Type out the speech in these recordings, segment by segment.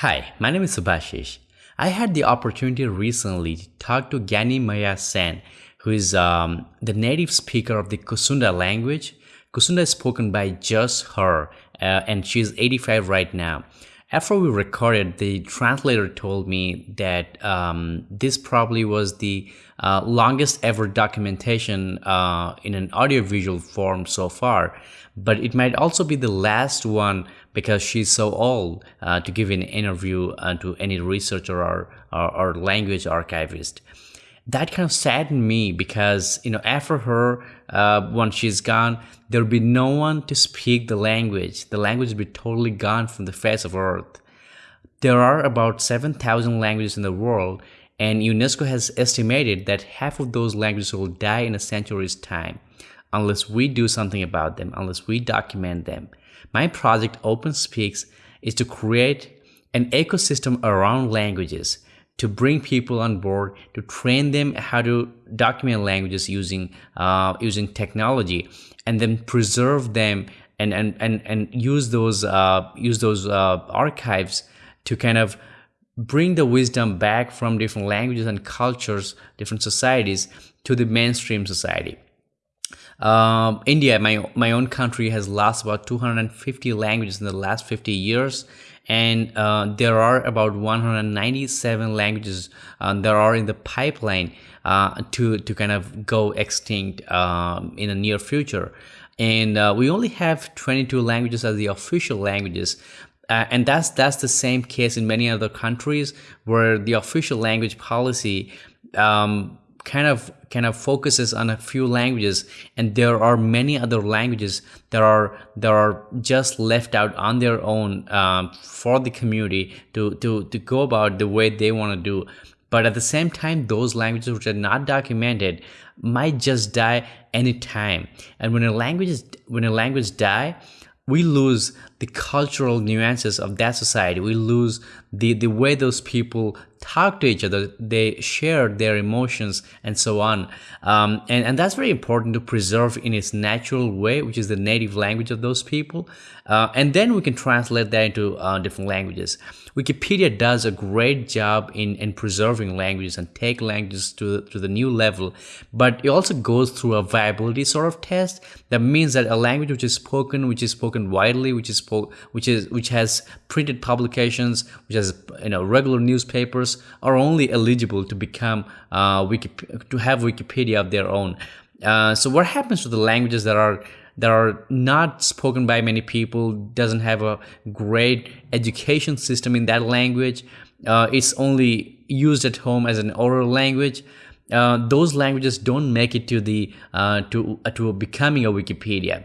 Hi, my name is Subhashish. I had the opportunity recently to talk to Gyani Maiya Sen, who is um, the native speaker of the Kusunda language. Kusunda is spoken by just her, uh, and she's 85 right now. After we recorded, the translator told me that um, this probably was the uh, longest ever documentation uh, in an audiovisual form so far, but it might also be the last one because she's so old uh, to give an interview uh, to any researcher or, or, or language archivist. That kind of saddened me because you know after her uh, when she's gone there'll be no one to speak the language. The language will be totally gone from the face of earth. There are about 7000 languages in the world and unesco has estimated that half of those languages will die in a century's time unless we do something about them unless we document them. My project OpenSpeaks is to create an ecosystem around languages to bring people on board to train them how to document languages using uh, using technology and then preserve them and and and, and use those uh, use those uh, archives to kind of bring the wisdom back from different languages and cultures different societies to the mainstream society um, India, my my own country, has lost about 250 languages in the last 50 years, and uh, there are about 197 languages uh, that are in the pipeline uh, to to kind of go extinct um, in the near future. And uh, we only have 22 languages as the official languages. Uh, and that's that's the same case in many other countries where the official language policy um, kind of kind of focuses on a few languages and there are many other languages that are that are just left out on their own um, for the community to to to go about the way they want to do. But at the same time those languages which are not documented might just die anytime. And when a language is, when a language die we lose the cultural nuances of that society. We lose the, the way those people talk to each other. They share their emotions and so on. Um, and, and that's very important to preserve in its natural way, which is the native language of those people. Uh, and then we can translate that into uh, different languages. Wikipedia does a great job in, in preserving languages and take languages to, to the new level, but it also goes through a viability sort of test. That means that a language which is spoken, which is spoken widely, which is which is which has printed publications, which has you know regular newspapers, are only eligible to become uh, Wiki, to have Wikipedia of their own. Uh, so what happens to the languages that are that are not spoken by many people, doesn't have a great education system in that language. Uh, it's only used at home as an oral language. Uh, those languages don't make it to the uh, to uh, to becoming a Wikipedia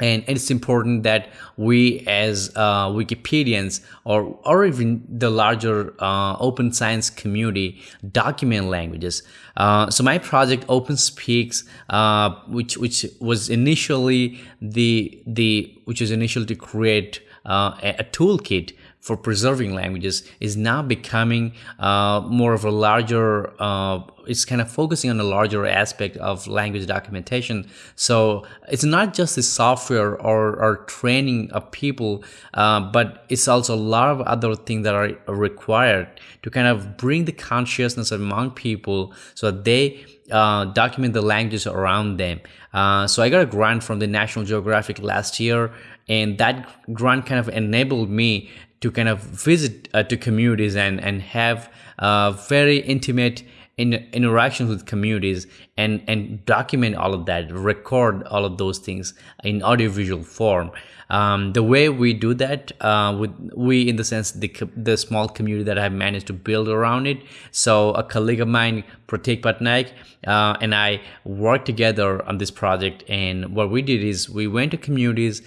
and it's important that we as uh, wikipedians or, or even the larger uh, open science community document languages. Uh, so my project OpenSpeaks uh, which which was initially the the which was initially to create uh, a, a toolkit for preserving languages is now becoming uh, more of a larger uh, it's kind of focusing on a larger aspect of language documentation. So it's not just the software or, or training of people uh, but it's also a lot of other things that are required to kind of bring the consciousness among people so that they uh, document the languages around them. Uh, so i got a grant from the national geographic last year and that grant kind of enabled me to kind of visit uh, to communities and and have uh, very intimate in, interactions with communities and and document all of that record all of those things in audiovisual form. Um, the way we do that uh, with we in the sense the, the small community that I've managed to build around it. So a colleague of mine Pratik Patnaik uh, and I worked together on this project and what we did is we went to communities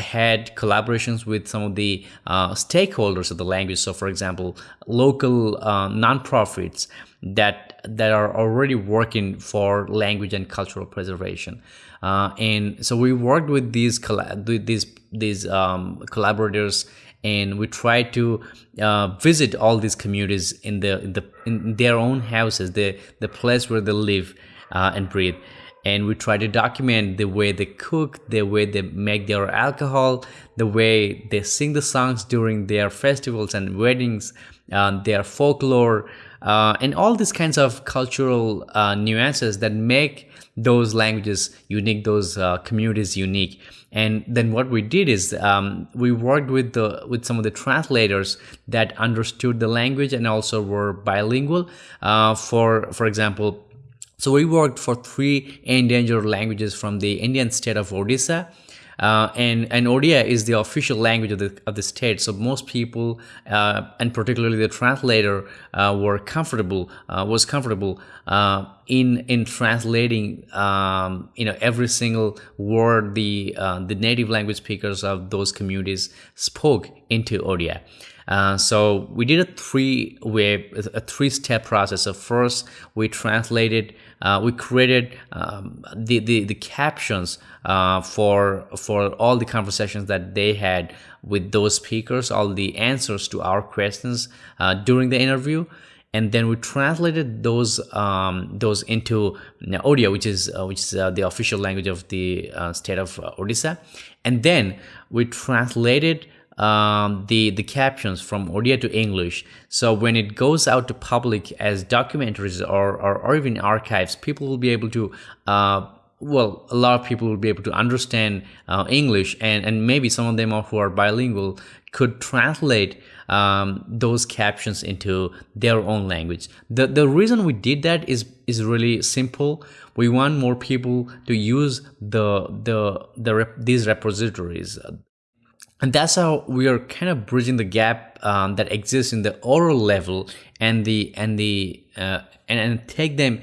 had collaborations with some of the uh, stakeholders of the language. So for example local uh, nonprofits that that are already working for language and cultural preservation. Uh, and so we worked with these these these um, collaborators and we try to uh, visit all these communities in the in the in their own houses the the place where they live uh, and breathe and we try to document the way they cook, the way they make their alcohol, the way they sing the songs during their festivals and weddings, uh, their folklore, uh, and all these kinds of cultural uh, nuances that make those languages unique, those uh, communities unique. And then what we did is um, we worked with the with some of the translators that understood the language and also were bilingual. Uh, for for example, so we worked for three endangered languages from the Indian state of Odisha. Uh, and and Odia is the official language of the of the state. So most people, uh, and particularly the translator, uh, were comfortable uh, was comfortable uh, in in translating um, you know every single word the uh, the native language speakers of those communities spoke into Odia. Uh, so we did a three a three step process. So first we translated, uh, we created um, the, the the captions uh, for for all the conversations that they had with those speakers, all the answers to our questions uh, during the interview and then we translated those um, those into Odia, which is uh, which is uh, the official language of the uh, state of Odisha, and then we translated um, the the captions from Odia to English. So when it goes out to public as documentaries or, or, or even archives, people will be able to uh, well, a lot of people will be able to understand uh, English, and, and maybe some of them who are bilingual could translate um, those captions into their own language. The, the reason we did that is, is really simple. We want more people to use the, the, the rep, these repositories and that's how we are kind of bridging the gap um, that exists in the oral level and the and the uh, and, and take them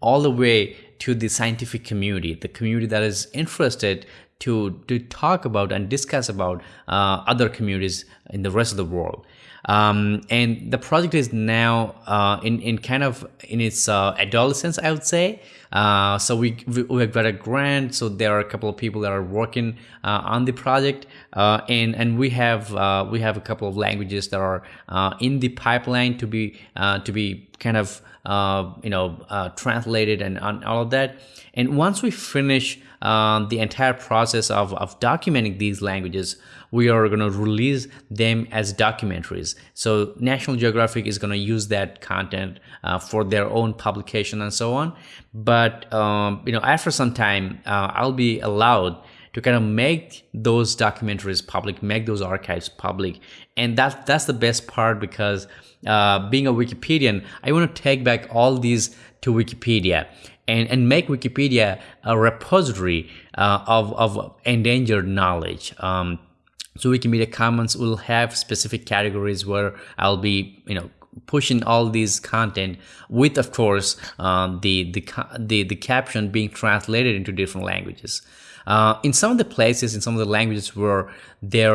all the way to the scientific community the community that is interested to to talk about and discuss about uh, other communities in the rest of the world um, and the project is now uh, in in kind of in its uh, adolescence I would say uh, so we, we have got a grant. So there are a couple of people that are working uh, on the project, uh, and and we have uh, we have a couple of languages that are uh, in the pipeline to be uh, to be kind of you know translated and, and all of that. And once we finish um, the entire process of, of documenting these languages, we are going to release them as documentaries. So National Geographic is going to use that content uh, for their own publication and so on. But um, you know, after some time, uh, I'll be allowed to kind of make those documentaries public, make those archives public, and that that's the best part because uh, being a Wikipedian, I want to take back all these to Wikipedia and, and make Wikipedia a repository uh, of, of endangered knowledge. Um, so Wikimedia Commons will have specific categories where I'll be, you know, pushing all these content with, of course, um, the, the, the, the caption being translated into different languages. Uh, in some of the places, in some of the languages where they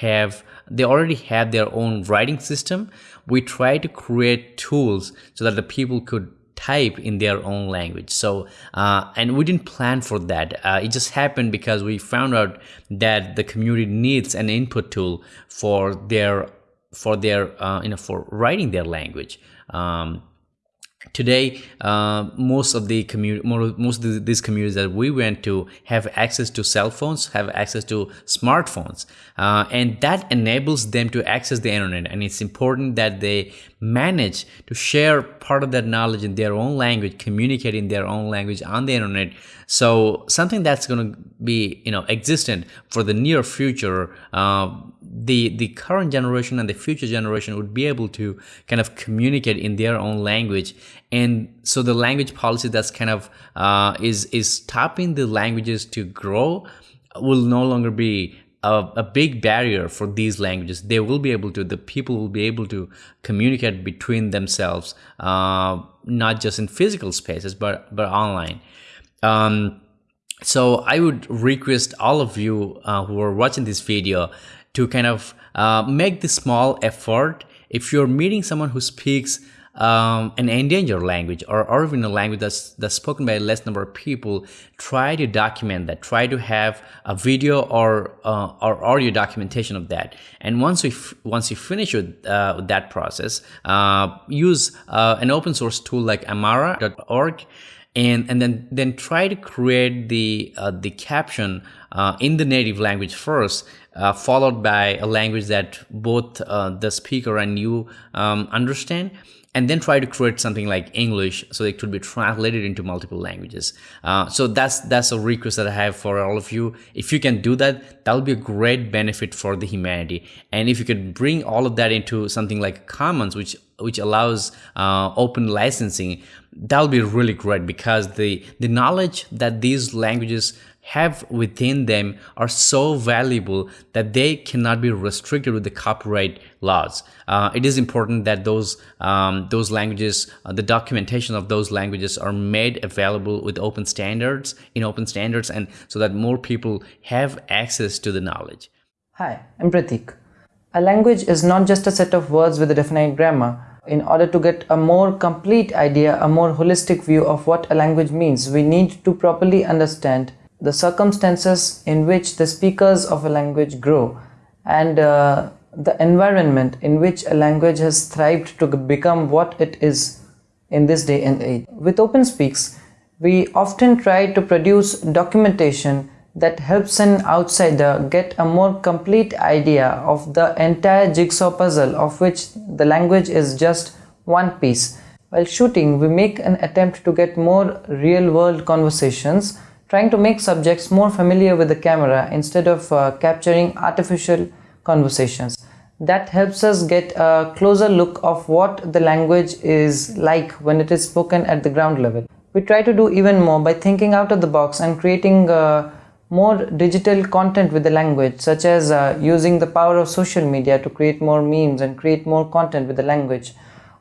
have, they already have their own writing system, we try to create tools so that the people could type in their own language. So uh, and we didn't plan for that. Uh, it just happened because we found out that the community needs an input tool for their for their uh, you know for writing their language. Um, today uh, most of the community most of these communities that we went to have access to cell phones have access to smartphones. Uh, and that enables them to access the internet. And it's important that they manage to share part of that knowledge in their own language communicate in their own language on the internet. So something that's going to be you know existent for the near future uh, the the current generation and the future generation would be able to kind of communicate in their own language. And so the language policy that's kind of uh, is is stopping the languages to grow will no longer be a, a, big barrier for these languages. They will be able to the people will be able to communicate between themselves uh, not just in physical spaces but but online. Um, so i would request all of you uh, who are watching this video to kind of uh, make the small effort if you're meeting someone who speaks um, an endangered language or, even a language that's, that's spoken by a less number of people, try to document that. Try to have a video or uh, or audio documentation of that. And once we once you finish with uh, that process, uh, use uh, an open source tool like Amara.org and and then then try to create the uh, the caption uh, in the native language first uh, followed by a language that both uh, the speaker and you um, understand and then try to create something like English so it could be translated into multiple languages. Uh, so that's that's a request that I have for all of you. If you can do that, that'll be a great benefit for the humanity. And if you could bring all of that into something like Commons, which which allows uh, open licensing, that'll be really great because the the knowledge that these languages have within them are so valuable that they cannot be restricted with the copyright laws. Uh, it is important that those um, those languages, uh, the documentation of those languages, are made available with open standards in open standards, and so that more people have access to the knowledge. Hi, I'm Pratik. A language is not just a set of words with a definite grammar. In order to get a more complete idea, a more holistic view of what a language means, we need to properly understand the circumstances in which the speakers of a language grow and uh, the environment in which a language has thrived to become what it is in this day and age. With OpenSpeaks, we often try to produce documentation that helps an outsider get a more complete idea of the entire jigsaw puzzle of which the language is just one piece. While shooting, we make an attempt to get more real-world conversations trying to make subjects more familiar with the camera instead of uh, capturing artificial conversations. That helps us get a closer look of what the language is like when it is spoken at the ground level. We try to do even more by thinking out of the box and creating uh, more digital content with the language such as uh, using the power of social media to create more memes and create more content with the language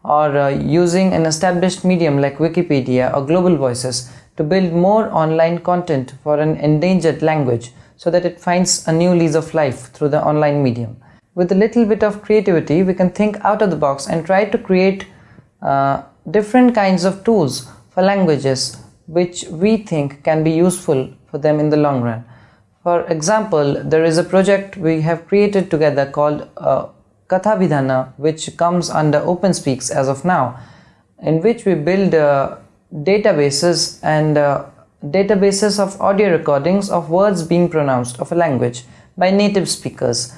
or uh, using an established medium like Wikipedia or Global Voices to build more online content for an endangered language so that it finds a new lease of life through the online medium. With a little bit of creativity, we can think out of the box and try to create uh, different kinds of tools for languages which we think can be useful for them in the long run. For example, there is a project we have created together called uh, which comes under OpenSpeaks as of now, in which we build uh, databases and uh, databases of audio recordings of words being pronounced of a language by native speakers.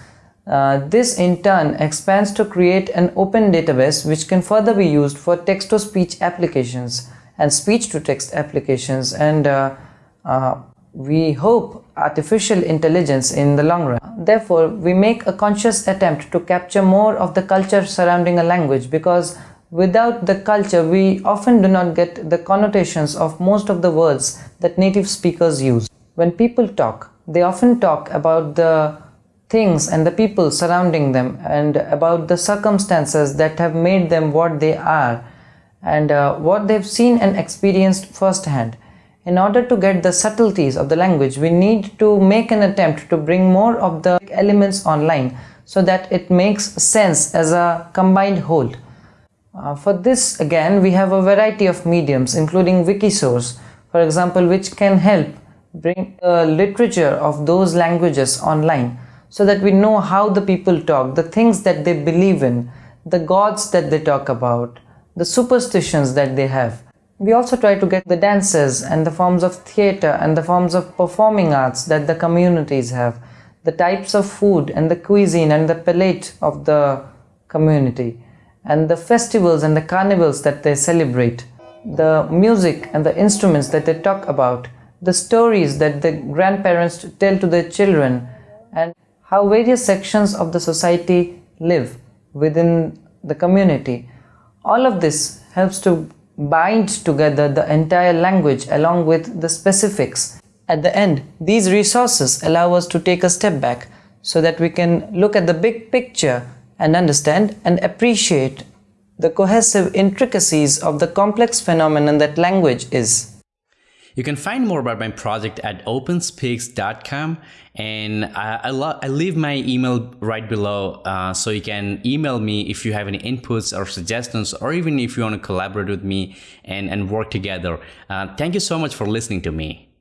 Uh, this in turn expands to create an open database which can further be used for text-to-speech applications and speech-to-text applications and uh, uh, we hope artificial intelligence in the long run. Therefore, we make a conscious attempt to capture more of the culture surrounding a language because Without the culture, we often do not get the connotations of most of the words that native speakers use. When people talk, they often talk about the things and the people surrounding them and about the circumstances that have made them what they are and uh, what they've seen and experienced firsthand. In order to get the subtleties of the language, we need to make an attempt to bring more of the elements online so that it makes sense as a combined whole. Uh, for this again we have a variety of mediums including Wikisource for example which can help bring the literature of those languages online so that we know how the people talk, the things that they believe in, the gods that they talk about, the superstitions that they have. We also try to get the dances and the forms of theatre and the forms of performing arts that the communities have, the types of food and the cuisine and the palate of the community and the festivals and the carnivals that they celebrate, the music and the instruments that they talk about, the stories that the grandparents tell to their children, and how various sections of the society live within the community. All of this helps to bind together the entire language along with the specifics. At the end, these resources allow us to take a step back so that we can look at the big picture and understand and appreciate the cohesive intricacies of the complex phenomenon that language is. You can find more about my project at openspeaks.com and I, I, I, leave my email right below uh, so you can email me if you have any inputs or suggestions or even if you want to collaborate with me and, and work together. Uh, thank you so much for listening to me.